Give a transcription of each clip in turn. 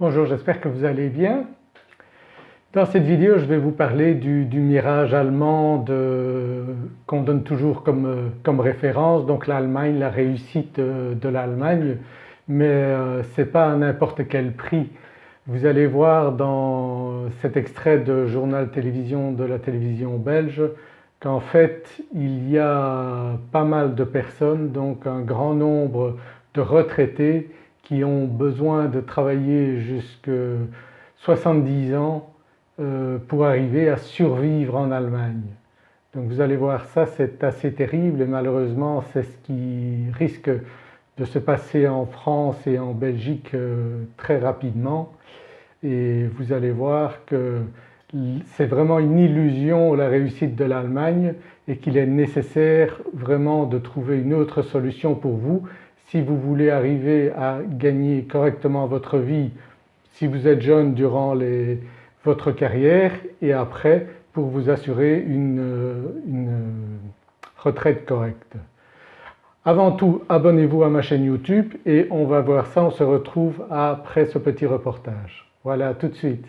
Bonjour, j'espère que vous allez bien. Dans cette vidéo je vais vous parler du, mirage allemand qu'on donne toujours comme, référence, donc l'Allemagne, la réussite de, l'Allemagne, mais euh, ce n'est pas à n'importe quel prix. Vous allez voir dans cet extrait de journal télévision de la télévision belge qu'en fait il y a pas mal de personnes, donc un grand nombre de retraités qui ont besoin de travailler jusqu'à 70 ans euh, pour arriver à survivre en Allemagne. Donc vous allez voir ça c'est assez terrible et malheureusement c'est ce qui risque de se passer en France et en Belgique euh, très rapidement et vous allez voir que c'est vraiment une illusion la réussite de l'Allemagne et qu'il est nécessaire vraiment de trouver une autre solution pour vous si vous voulez arriver à gagner correctement votre vie si vous êtes jeune durant votre carrière et après pour vous assurer une, retraite correcte. Avant tout abonnez-vous à ma chaîne YouTube et on va voir ça, on se retrouve après ce petit reportage. Voilà tout de suite.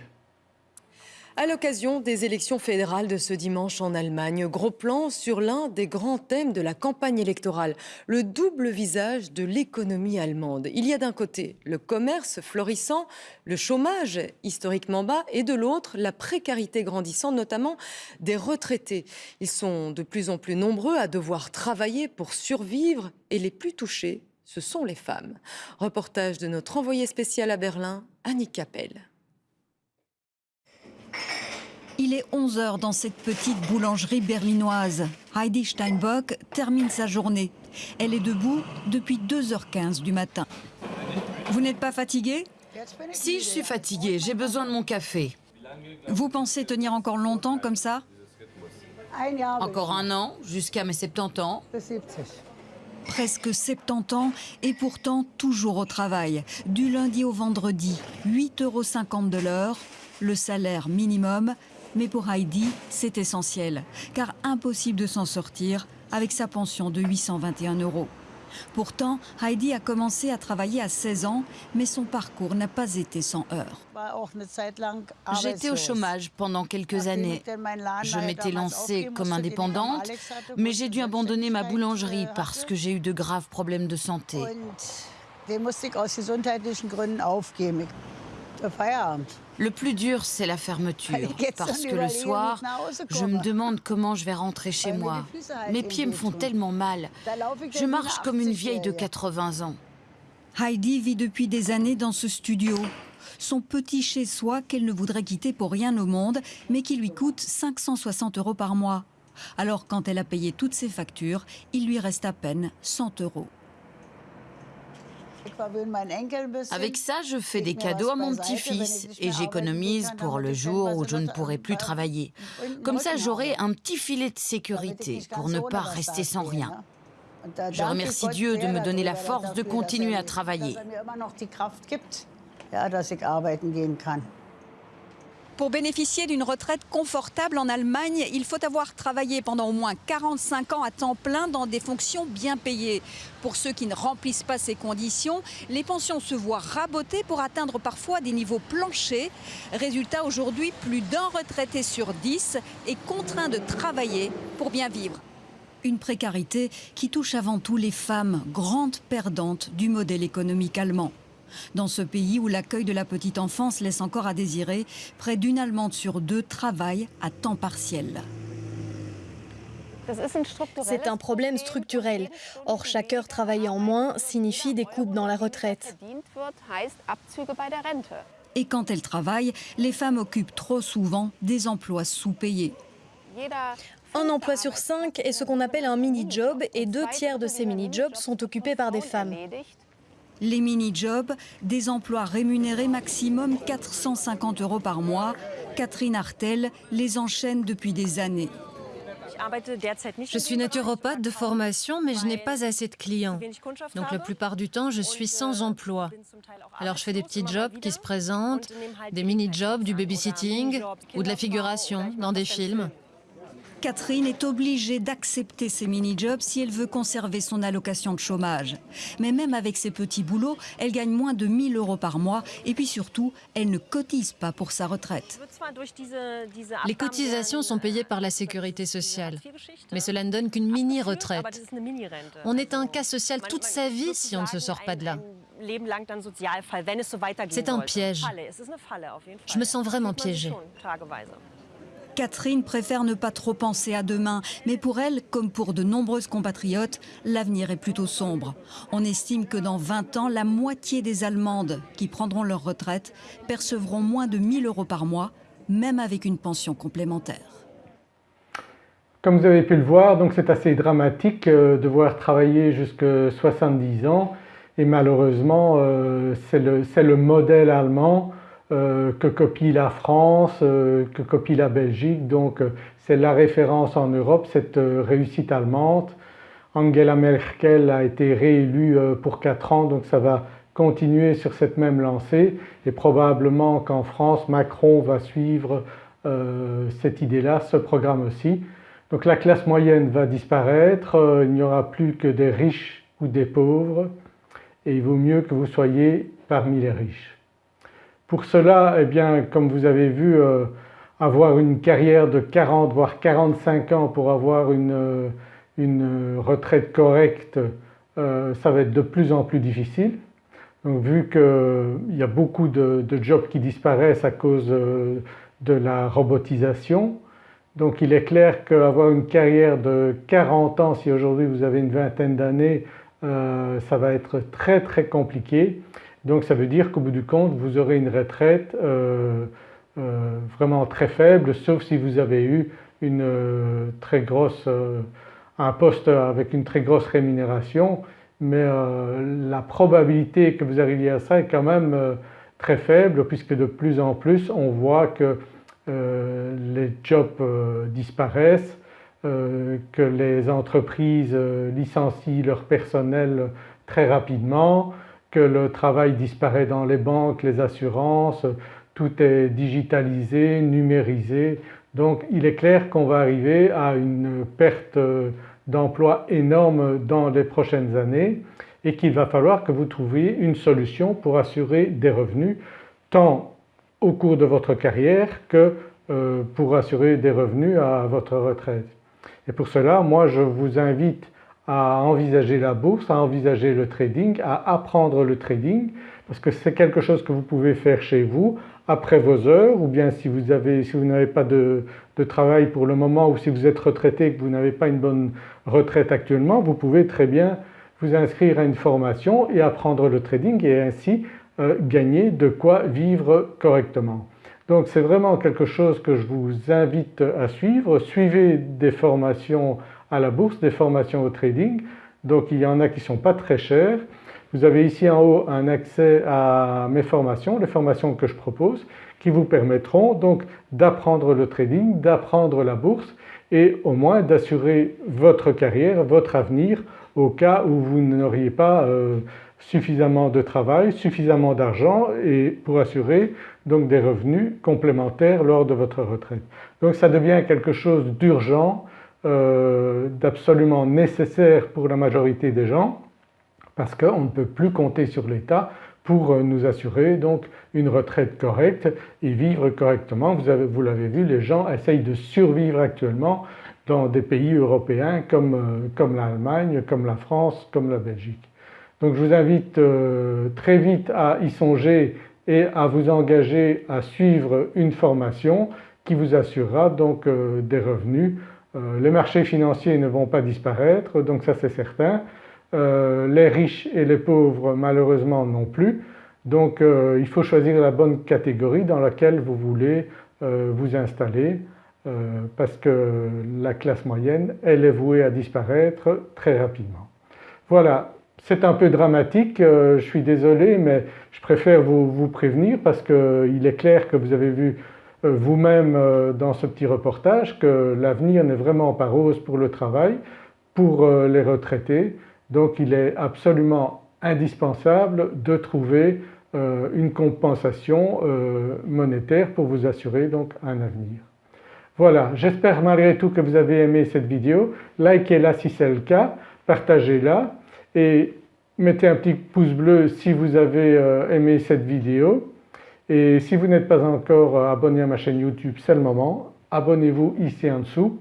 À l'occasion des élections fédérales de ce dimanche en Allemagne, gros plan sur l'un des grands thèmes de la campagne électorale, le double visage de l'économie allemande. Il y a d'un côté le commerce florissant, le chômage historiquement bas et de l'autre la précarité grandissante, notamment des retraités. Ils sont de plus en plus nombreux à devoir travailler pour survivre et les plus touchés, ce sont les femmes. Reportage de notre envoyé spécial à Berlin, Annie Capel. Il est 11h dans cette petite boulangerie berlinoise. Heidi Steinbock termine sa journée. Elle est debout depuis 2h15 du matin. Vous n'êtes pas fatiguée Si, je suis fatiguée. J'ai besoin de mon café. Vous pensez tenir encore longtemps comme ça? Encore un an, jusqu'à mes 70 ans. Presque 70 ans et pourtant toujours au travail. Du lundi au vendredi, 8,50 euros de l'heure, le salaire minimum mais pour Heidi, c'est essentiel, car impossible de s'en sortir avec sa pension de 821 euros. Pourtant, Heidi a commencé à travailler à 16 ans, mais son parcours n'a pas été sans heurts. J'étais au chômage pendant quelques années. Je m'étais lancée comme indépendante, mais j'ai dû abandonner ma boulangerie parce que j'ai eu de graves problèmes de santé. Le plus dur, c'est la fermeture, parce que le soir, je me demande comment je vais rentrer chez moi. Mes pieds me font tellement mal. Je marche comme une vieille de 80 ans. Heidi vit depuis des années dans ce studio. Son petit chez-soi qu'elle ne voudrait quitter pour rien au monde, mais qui lui coûte 560 euros par mois. Alors quand elle a payé toutes ses factures, il lui reste à peine 100 euros. Avec ça, je fais des cadeaux à mon petit-fils et j'économise pour le jour où je ne pourrai plus travailler. Comme ça, j'aurai un petit filet de sécurité pour ne pas rester sans rien. Je remercie Dieu de me donner la force de continuer à travailler. Pour bénéficier d'une retraite confortable en Allemagne, il faut avoir travaillé pendant au moins 45 ans à temps plein dans des fonctions bien payées. Pour ceux qui ne remplissent pas ces conditions, les pensions se voient rabotées pour atteindre parfois des niveaux planchers. Résultat, aujourd'hui, plus d'un retraité sur 10 est contraint de travailler pour bien vivre. Une précarité qui touche avant tout les femmes, grandes perdantes du modèle économique allemand. Dans ce pays où l'accueil de la petite enfance laisse encore à désirer, près d'une Allemande sur deux travaille à temps partiel. C'est un problème structurel. Or, chaque heure travaillée en moins signifie des coupes dans la retraite. Et quand elles travaillent, les femmes occupent trop souvent des emplois sous-payés. Un emploi sur cinq est ce qu'on appelle un mini-job et deux tiers de ces mini-jobs sont occupés par des femmes. Les mini-jobs, des emplois rémunérés maximum 450 euros par mois. Catherine Artel les enchaîne depuis des années. Je suis naturopathe de formation, mais je n'ai pas assez de clients. Donc la plupart du temps, je suis sans emploi. Alors je fais des petits jobs qui se présentent, des mini-jobs, du babysitting ou de la figuration dans des films. Catherine est obligée d'accepter ces mini-jobs si elle veut conserver son allocation de chômage. Mais même avec ces petits boulots, elle gagne moins de 1000 euros par mois et puis surtout, elle ne cotise pas pour sa retraite. Les cotisations sont payées par la sécurité sociale, mais cela ne donne qu'une mini-retraite. On est un cas social toute sa vie si on ne se sort pas de là. C'est un piège. Je me sens vraiment piégée. Catherine préfère ne pas trop penser à demain, mais pour elle, comme pour de nombreuses compatriotes, l'avenir est plutôt sombre. On estime que dans 20 ans, la moitié des Allemandes qui prendront leur retraite percevront moins de 1000 euros par mois, même avec une pension complémentaire. Comme vous avez pu le voir, c'est assez dramatique euh, de voir travailler jusqu'à 70 ans et malheureusement euh, c'est le, modèle allemand euh, que copie la France, euh, que copie la Belgique, donc euh, c'est la référence en Europe, cette réussite allemande. Angela Merkel a été réélue pour 4 ans donc ça va continuer sur cette même lancée et probablement qu'en France Macron va suivre cette idée-là, ce programme aussi. Donc la classe moyenne va disparaître, il n'y aura plus que des riches ou des pauvres et il vaut mieux que vous soyez parmi les riches. Pour cela, eh bien, comme vous avez vu, euh, avoir une carrière de 40 voire 45 ans pour avoir une, euh, retraite correcte, euh, ça va être de plus en plus difficile. Donc vu qu'il y a beaucoup de, jobs qui disparaissent à cause de la robotisation, donc il est clair qu'avoir une carrière de 40 ans, si aujourd'hui vous avez une vingtaine d'années, ça va être très très compliqué. Donc ça veut dire qu'au bout du compte vous aurez une retraite euh, euh, vraiment très faible sauf si vous avez eu une euh, très grosse, un poste avec une très grosse rémunération. Mais la probabilité que vous arriviez à ça est quand même très faible puisque de plus en plus on voit que les jobs disparaissent, que les entreprises licencient leur personnel très rapidement, que le travail disparaît dans les banques, les assurances, tout est digitalisé, numérisé. Donc il est clair qu'on va arriver à une perte d'emploi énorme dans les prochaines années et qu'il va falloir que vous trouviez une solution pour assurer des revenus tant au cours de votre carrière que euh, pour assurer des revenus à votre retraite. Et pour cela moi je vous invite à envisager la bourse, à envisager le trading, à apprendre le trading parce que c'est quelque chose que vous pouvez faire chez vous après vos heures ou bien si vous si n'avez pas de, de, travail pour le moment ou si vous êtes retraité et que vous n'avez pas une bonne retraite actuellement, vous pouvez très bien vous inscrire à une formation et apprendre le trading et ainsi euh, gagner de quoi vivre correctement. Donc c'est vraiment quelque chose que je vous invite à suivre. Suivez des formations à la bourse, des formations au trading. Donc il y en a qui ne sont pas très chères. Vous avez ici en haut un accès à mes formations, les formations que je propose qui vous permettront donc d'apprendre le trading, d'apprendre la bourse et au moins d'assurer votre carrière, votre avenir au cas où vous n'auriez pas euh, suffisamment de travail, suffisamment d'argent et pour assurer donc des revenus complémentaires lors de votre retraite. Donc ça devient quelque chose d'urgent euh, d'absolument nécessaire pour la majorité des gens parce qu'on ne peut plus compter sur l'État pour euh, nous assurer donc une retraite correcte et vivre correctement. Vous, l'avez vu, les gens essayent de survivre actuellement dans des pays européens comme, euh, comme l'Allemagne, comme la France, comme la Belgique. Donc je vous invite très vite à y songer et à vous engager à suivre une formation qui vous assurera donc des revenus les marchés financiers ne vont pas disparaître donc ça c'est certain. Euh, les riches et les pauvres malheureusement non plus. Donc euh, il faut choisir la bonne catégorie dans laquelle vous voulez vous installer parce que la classe moyenne elle est vouée à disparaître très rapidement. Voilà c'est un peu dramatique, je suis désolé mais je préfère vous, vous prévenir parce qu'il est clair que vous avez vu euh, vous-même euh, dans ce petit reportage que l'avenir n'est vraiment pas rose pour le travail, pour euh, les retraités. Donc il est absolument indispensable de trouver une compensation monétaire pour vous assurer donc un avenir. Voilà, j'espère malgré tout que vous avez aimé cette vidéo. Likez-la si c'est le cas, partagez-la et mettez un petit pouce bleu si vous avez euh, aimé cette vidéo. Et si vous n'êtes pas encore euh, abonné à ma chaîne YouTube, c'est le moment. Abonnez-vous ici en dessous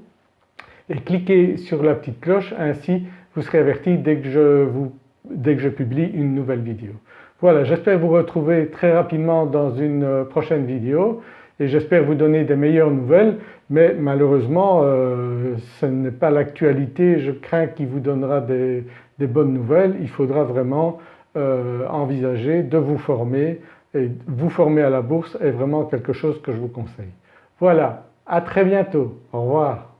et cliquez sur la petite cloche ainsi vous serez averti dès que je, publie une nouvelle vidéo. Voilà j'espère vous retrouver très rapidement dans une euh, prochaine vidéo et j'espère vous donner des meilleures nouvelles mais malheureusement euh, ce n'est pas l'actualité, je crains qu'il vous donnera des, bonnes nouvelles. Il faudra vraiment envisager de vous former et vous former à la bourse est vraiment quelque chose que je vous conseille. Voilà, à très bientôt, au revoir.